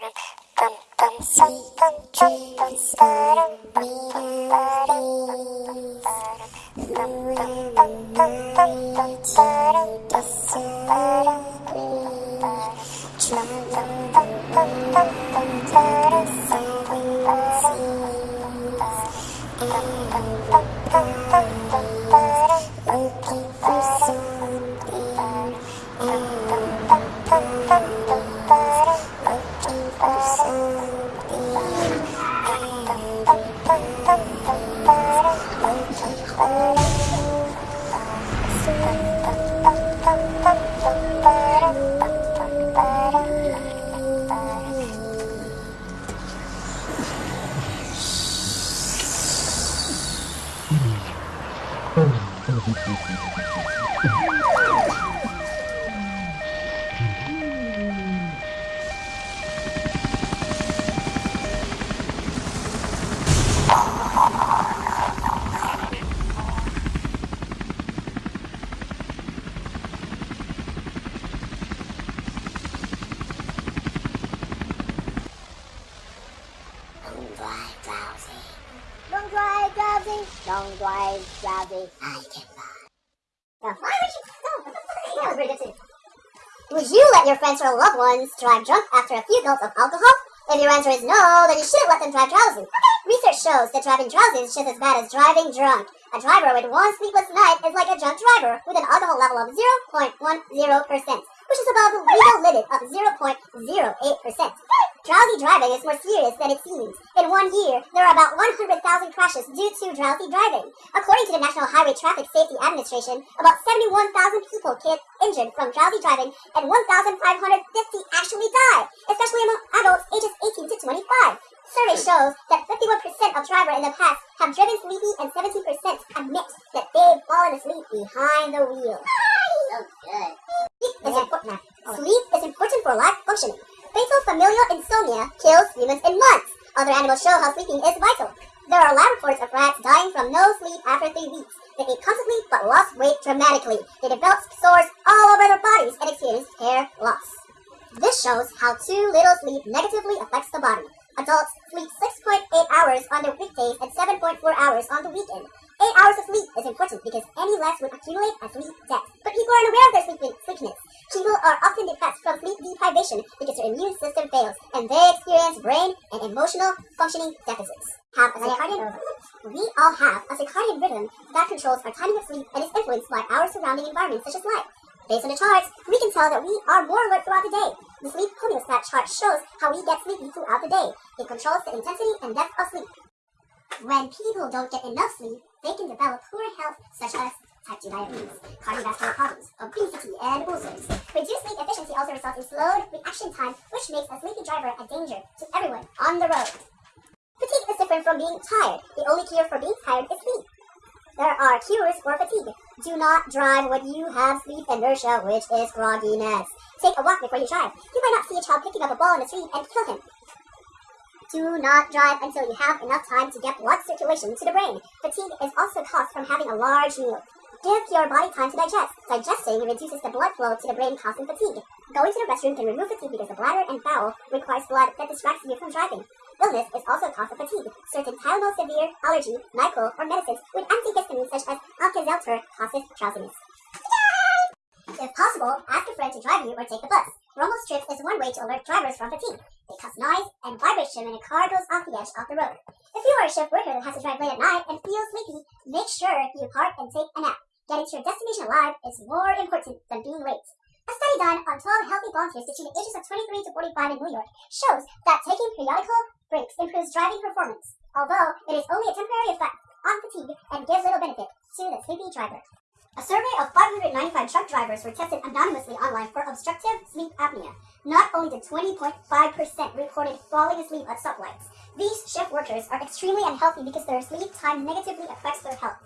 Don't Ha ha ha ha ha ha drowsy. Don't drive drowsy. I can buy. Now, why would you? Would you let your friends or loved ones drive drunk after a few gulps of alcohol? If your answer is no, then you shouldn't let them drive drowsy. Research shows that driving drowsy is just as bad as driving drunk. A driver with one sleepless night is like a drunk driver with an alcohol level of 0.10%, which is above the legal limit of 0.08%. Drowsy driving is more serious than it seems. In one year, there are about 100,000 crashes due to drowsy driving. According to the National Highway Traffic Safety Administration, about 71,000 people get injured from drowsy driving and 1,550 actually die, especially among adults ages 18 to 25. Survey shows that 51% of drivers in the past have driven sleepy and 17% admit that they've fallen asleep behind the wheel. So good. Sleep is important. Sleep is important for life functioning. Fatal familial insomnia kills humans in months. Other animals show how sleeping is vital. There are lab reports of rats dying from no sleep after three weeks. They ate constantly but lost weight dramatically. They developed sores all over their bodies and experienced hair loss. This shows how too little sleep negatively affects the body. Adults sleep 6.8 hours on their weekdays and 7.4 hours on the weekend. 8 hours of sleep is important because any less would accumulate as sleep debt. But people are unaware of their sleep sleepiness. People are often depressed from sleep deprivation because their immune system fails and they experience brain and emotional functioning deficits. Have a circadian rhythm. We all have a circadian rhythm that controls our timing of sleep and is influenced by our surrounding environment such as light. Based on the charts, we can tell that we are more alert throughout the day. The sleep homeostat chart shows how we get sleepy throughout the day. It controls the intensity and depth of sleep. When people don't get enough sleep, they can develop poor health such as type 2 diabetes, cardiovascular problems, obesity, and ulcers. Reduced sleep efficiency also results in slowed reaction time, which makes a sleepy driver a danger to everyone on the road. Fatigue is different from being tired. The only cure for being tired is sleep. There are cures for fatigue. Do not drive when you have sleep inertia, which is grogginess. Take a walk before you drive. You might not see a child picking up a ball in the street and kill him. Do not drive until you have enough time to get blood circulation to the brain. Fatigue is also caused from having a large meal. Give your body time to digest. Digesting reduces the blood flow to the brain, causing fatigue. Going to the restroom can remove fatigue because the bladder and bowel requires blood that distracts you from driving. Illness is also a cause of fatigue. Certain Tylenol severe allergy, NyQuil, or medicines with antihistamines such as Alka-Seltzer causes drowsiness. If possible, ask a friend to drive you or take the bus. Rumble strips is one way to alert drivers from fatigue. They cause noise and vibration when a car goes off the edge of the road. If you are a shift worker that has to drive late at night and feels sleepy, make sure you park and take a nap. Getting to your destination alive is more important than being late. A study done on 12 healthy volunteers between the ages of 23 to 45 in New York shows that taking periodical breaks improves driving performance, although it is only a temporary effect on fatigue and gives little benefit to the sleepy driver. A survey of 595 truck drivers were tested anonymously online for obstructive sleep apnea. Not only did 20.5% reported falling asleep at stoplights, these shift workers are extremely unhealthy because their sleep time negatively affects their health.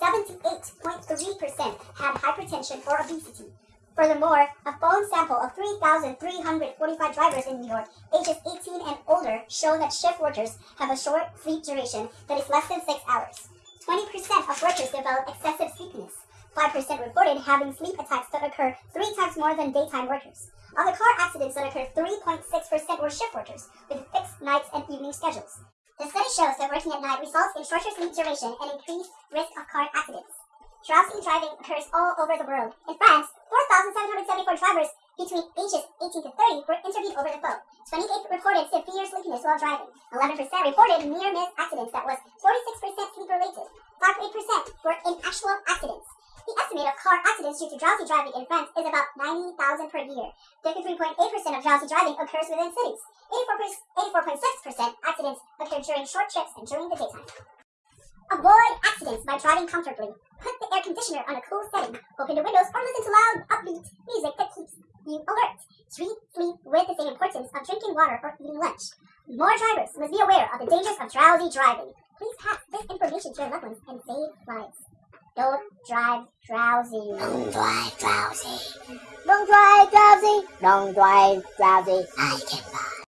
78.3% had hypertension or obesity. Furthermore, a phone sample of 3,345 drivers in New York, ages 18 and older, show that shift workers have a short sleep duration that is less than 6 hours. 20% of workers develop excessive sleepiness. 5% reported having sleep attacks that occur three times more than daytime workers. Of the car accidents that occurred, 3.6% were shift workers with fixed nights and evening schedules. The study shows that working at night results in shorter sleep duration and increased risk of car accidents. Drowsy driving occurs all over the world. In France, 4,774 drivers between ages 18 to 30 were interviewed over the phone. 28 reported severe sleepiness while driving. 11% reported near-miss accidents that was 46% sleep-related. 5.8% were in actual accidents. The estimate of car accidents due to drowsy driving in France is about 90,000 per year. 53.8% of drowsy driving occurs within cities. 84.6% accidents occur during short trips and during the daytime. Avoid accidents by driving comfortably. Put the air conditioner on a cool setting. Open the windows or listen to loud, upbeat music that keeps you alert. Treat sleep with the same importance of drinking water or eating lunch. More drivers must be aware of the dangers of drowsy driving. Please pass this information to your loved ones and save lives. Don't drive drowsy. Don't drive drowsy. Don't drive drowsy. Don't drive drowsy. I can buy.